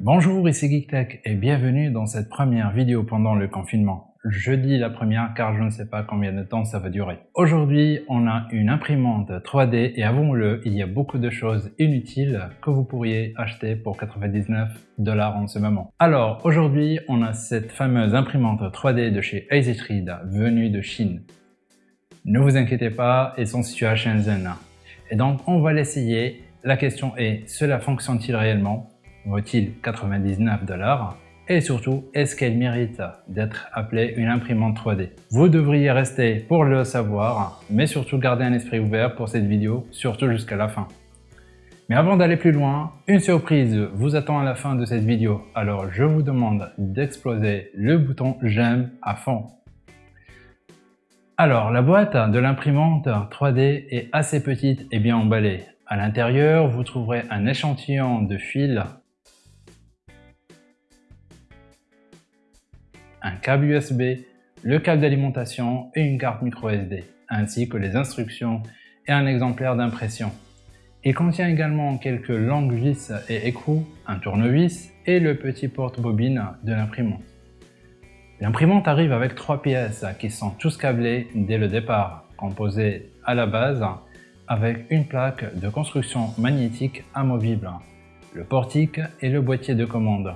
Bonjour, ici GeekTech et bienvenue dans cette première vidéo pendant le confinement. Je dis la première car je ne sais pas combien de temps ça va durer. Aujourd'hui, on a une imprimante 3D et avouons-le, il y a beaucoup de choses inutiles que vous pourriez acheter pour 99 dollars en ce moment. Alors aujourd'hui, on a cette fameuse imprimante 3D de chez EasyTreed venue de Chine. Ne vous inquiétez pas, ils sont situés à Shenzhen. Et donc on va l'essayer. La question est, cela fonctionne-t-il réellement? Vaut-il 99 dollars et surtout, est-ce qu'elle mérite d'être appelée une imprimante 3D Vous devriez rester pour le savoir, mais surtout garder un esprit ouvert pour cette vidéo, surtout jusqu'à la fin. Mais avant d'aller plus loin, une surprise vous attend à la fin de cette vidéo, alors je vous demande d'exploser le bouton j'aime à fond. Alors, la boîte de l'imprimante 3D est assez petite et bien emballée. À l'intérieur, vous trouverez un échantillon de fils un câble USB, le câble d'alimentation et une carte microSD, ainsi que les instructions et un exemplaire d'impression. Il contient également quelques langues vis et écrous, un tournevis et le petit porte-bobine de l'imprimante. L'imprimante arrive avec trois pièces qui sont tous câblées dès le départ, composées à la base avec une plaque de construction magnétique amovible, le portique et le boîtier de commande.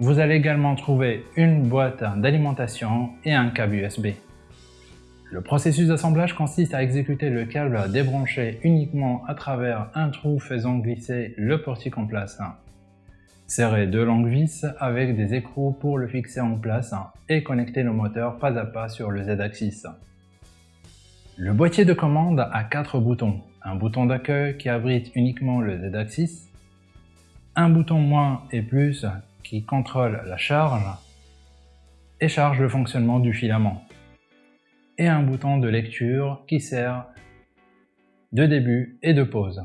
Vous allez également trouver une boîte d'alimentation et un câble USB. Le processus d'assemblage consiste à exécuter le câble débranché uniquement à travers un trou faisant glisser le portique en place. Serrer deux longues vis avec des écrous pour le fixer en place et connecter le moteur pas à pas sur le Z-axis. Le boîtier de commande a quatre boutons. Un bouton d'accueil qui abrite uniquement le Z-axis, un bouton moins et plus qui contrôle la charge et charge le fonctionnement du filament, et un bouton de lecture qui sert de début et de pause.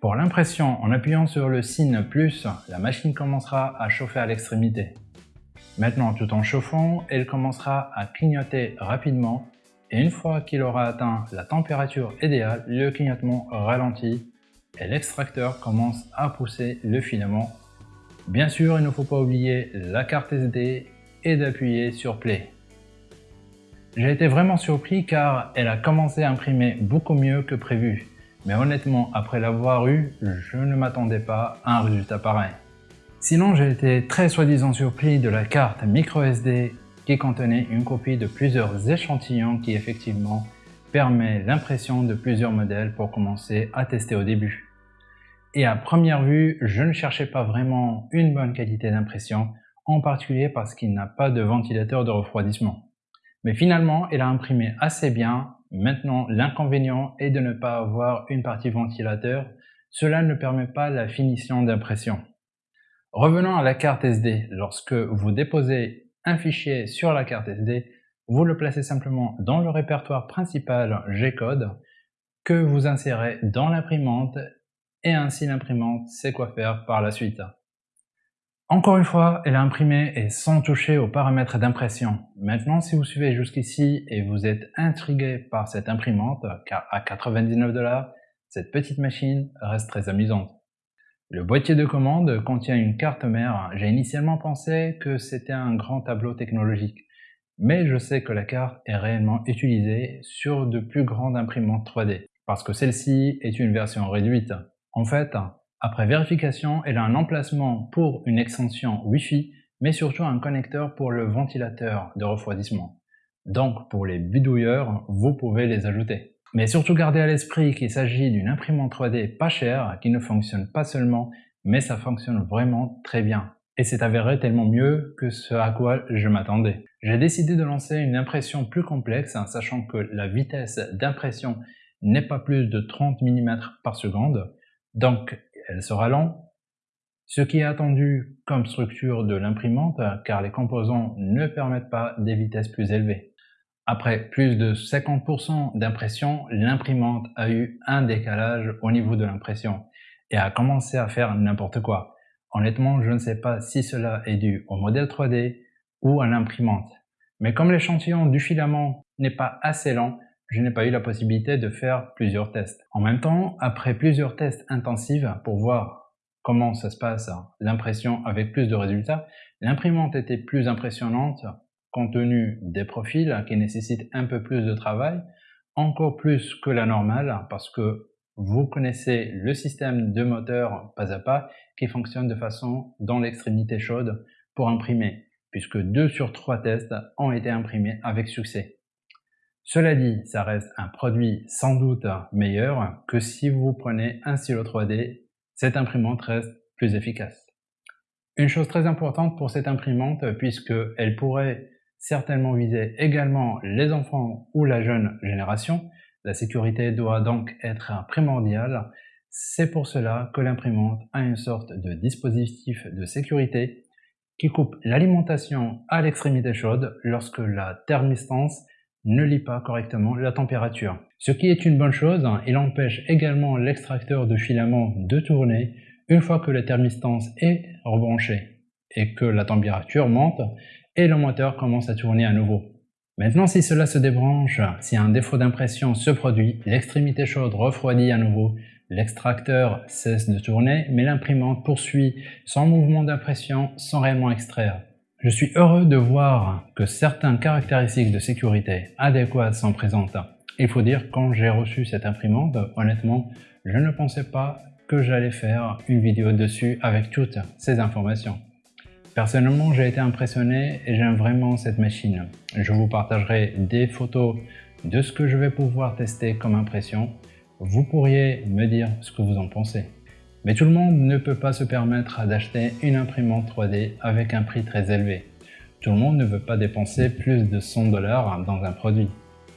Pour l'impression, en appuyant sur le signe plus, la machine commencera à chauffer à l'extrémité. Maintenant, tout en chauffant, elle commencera à clignoter rapidement et une fois qu'il aura atteint la température idéale, le clignotement ralentit et l'extracteur commence à pousser le filament Bien sûr, il ne faut pas oublier la carte SD et d'appuyer sur Play. J'ai été vraiment surpris car elle a commencé à imprimer beaucoup mieux que prévu. Mais honnêtement, après l'avoir eu, je ne m'attendais pas à un résultat pareil. Sinon, j'ai été très soi-disant surpris de la carte microSD qui contenait une copie de plusieurs échantillons qui effectivement permet l'impression de plusieurs modèles pour commencer à tester au début. Et à première vue, je ne cherchais pas vraiment une bonne qualité d'impression, en particulier parce qu'il n'a pas de ventilateur de refroidissement. Mais finalement, il a imprimé assez bien. Maintenant, l'inconvénient est de ne pas avoir une partie ventilateur. Cela ne permet pas la finition d'impression. Revenons à la carte SD. Lorsque vous déposez un fichier sur la carte SD, vous le placez simplement dans le répertoire principal G-code que vous insérez dans l'imprimante et ainsi l'imprimante sait quoi faire par la suite. Encore une fois, elle a imprimé et sans toucher aux paramètres d'impression. Maintenant, si vous suivez jusqu'ici et vous êtes intrigué par cette imprimante, car à 99 dollars, cette petite machine reste très amusante. Le boîtier de commande contient une carte mère. J'ai initialement pensé que c'était un grand tableau technologique, mais je sais que la carte est réellement utilisée sur de plus grandes imprimantes 3D, parce que celle-ci est une version réduite. En fait, après vérification, elle a un emplacement pour une extension Wi-Fi, mais surtout un connecteur pour le ventilateur de refroidissement. Donc pour les bidouilleurs, vous pouvez les ajouter. Mais surtout gardez à l'esprit qu'il s'agit d'une imprimante 3D pas chère qui ne fonctionne pas seulement, mais ça fonctionne vraiment très bien. Et c'est avéré tellement mieux que ce à quoi je m'attendais. J'ai décidé de lancer une impression plus complexe, sachant que la vitesse d'impression n'est pas plus de 30 mm par seconde, donc, elle sera lente. Ce qui est attendu comme structure de l'imprimante, car les composants ne permettent pas des vitesses plus élevées. Après plus de 50% d'impression, l'imprimante a eu un décalage au niveau de l'impression et a commencé à faire n'importe quoi. Honnêtement, je ne sais pas si cela est dû au modèle 3D ou à l'imprimante. Mais comme l'échantillon du filament n'est pas assez lent, je n'ai pas eu la possibilité de faire plusieurs tests. En même temps, après plusieurs tests intensifs pour voir comment ça se passe, l'impression avec plus de résultats, l'imprimante était plus impressionnante compte tenu des profils qui nécessitent un peu plus de travail, encore plus que la normale parce que vous connaissez le système de moteur pas à pas qui fonctionne de façon dans l'extrémité chaude pour imprimer, puisque 2 sur 3 tests ont été imprimés avec succès. Cela dit, ça reste un produit sans doute meilleur que si vous prenez un stylo 3D, cette imprimante reste plus efficace. Une chose très importante pour cette imprimante, puisqu'elle pourrait certainement viser également les enfants ou la jeune génération, la sécurité doit donc être primordiale. C'est pour cela que l'imprimante a une sorte de dispositif de sécurité qui coupe l'alimentation à l'extrémité chaude lorsque la thermistance ne lit pas correctement la température. Ce qui est une bonne chose, il empêche également l'extracteur de filament de tourner une fois que la thermistance est rebranchée et que la température monte et le moteur commence à tourner à nouveau. Maintenant, si cela se débranche, si un défaut d'impression se produit, l'extrémité chaude refroidit à nouveau, l'extracteur cesse de tourner, mais l'imprimante poursuit son mouvement d'impression sans réellement extraire. Je suis heureux de voir que certaines caractéristiques de sécurité adéquates sont présentes. Il faut dire, quand j'ai reçu cette imprimante, honnêtement, je ne pensais pas que j'allais faire une vidéo dessus avec toutes ces informations. Personnellement, j'ai été impressionné et j'aime vraiment cette machine. Je vous partagerai des photos de ce que je vais pouvoir tester comme impression. Vous pourriez me dire ce que vous en pensez. Mais tout le monde ne peut pas se permettre d'acheter une imprimante 3D avec un prix très élevé. Tout le monde ne veut pas dépenser plus de 100 dollars dans un produit.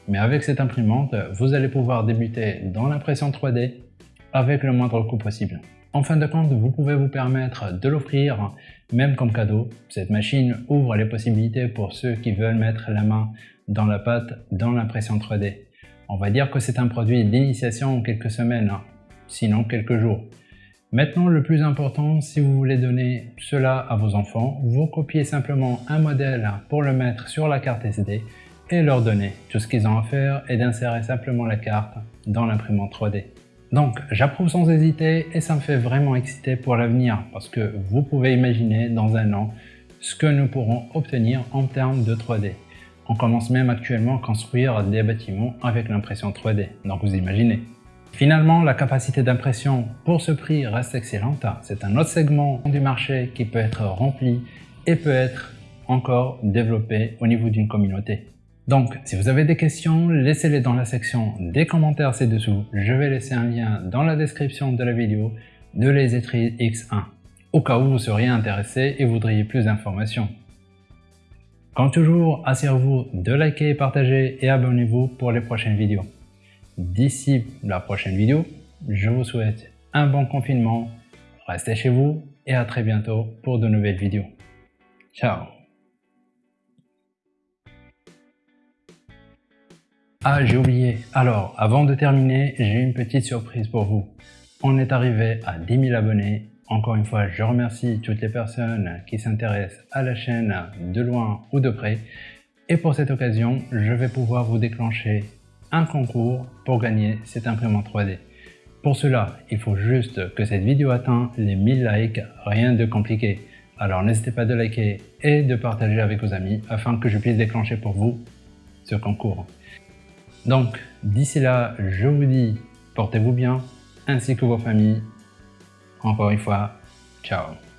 Mais avec cette imprimante, vous allez pouvoir débuter dans l'impression 3D avec le moindre coût possible. En fin de compte, vous pouvez vous permettre de l'offrir même comme cadeau. Cette machine ouvre les possibilités pour ceux qui veulent mettre la main dans la pâte dans l'impression 3D. On va dire que c'est un produit d'initiation en quelques semaines, hein. sinon quelques jours. Maintenant, le plus important, si vous voulez donner cela à vos enfants, vous copiez simplement un modèle pour le mettre sur la carte SD et leur donner. Tout ce qu'ils ont à faire est d'insérer simplement la carte dans l'imprimante 3D. Donc, j'approuve sans hésiter et ça me fait vraiment exciter pour l'avenir parce que vous pouvez imaginer dans un an ce que nous pourrons obtenir en termes de 3D. On commence même actuellement à construire des bâtiments avec l'impression 3D, donc vous imaginez. Finalement, la capacité d'impression pour ce prix reste excellente. C'est un autre segment du marché qui peut être rempli et peut être encore développé au niveau d'une communauté. Donc, si vous avez des questions, laissez-les dans la section des commentaires ci-dessous. Je vais laisser un lien dans la description de la vidéo de les X1, au cas où vous seriez intéressé et voudriez plus d'informations. Comme toujours, assurez-vous de liker, partager et abonnez-vous pour les prochaines vidéos. D'ici la prochaine vidéo, je vous souhaite un bon confinement, restez chez vous et à très bientôt pour de nouvelles vidéos. Ciao Ah, j'ai oublié. Alors, avant de terminer, j'ai une petite surprise pour vous. On est arrivé à 10 000 abonnés. Encore une fois, je remercie toutes les personnes qui s'intéressent à la chaîne de loin ou de près. Et pour cette occasion, je vais pouvoir vous déclencher un concours pour gagner cette imprimante 3D. Pour cela, il faut juste que cette vidéo atteigne les 1000 likes, rien de compliqué. Alors n'hésitez pas de liker et de partager avec vos amis afin que je puisse déclencher pour vous ce concours. Donc d'ici là, je vous dis portez-vous bien ainsi que vos familles. Encore une fois, ciao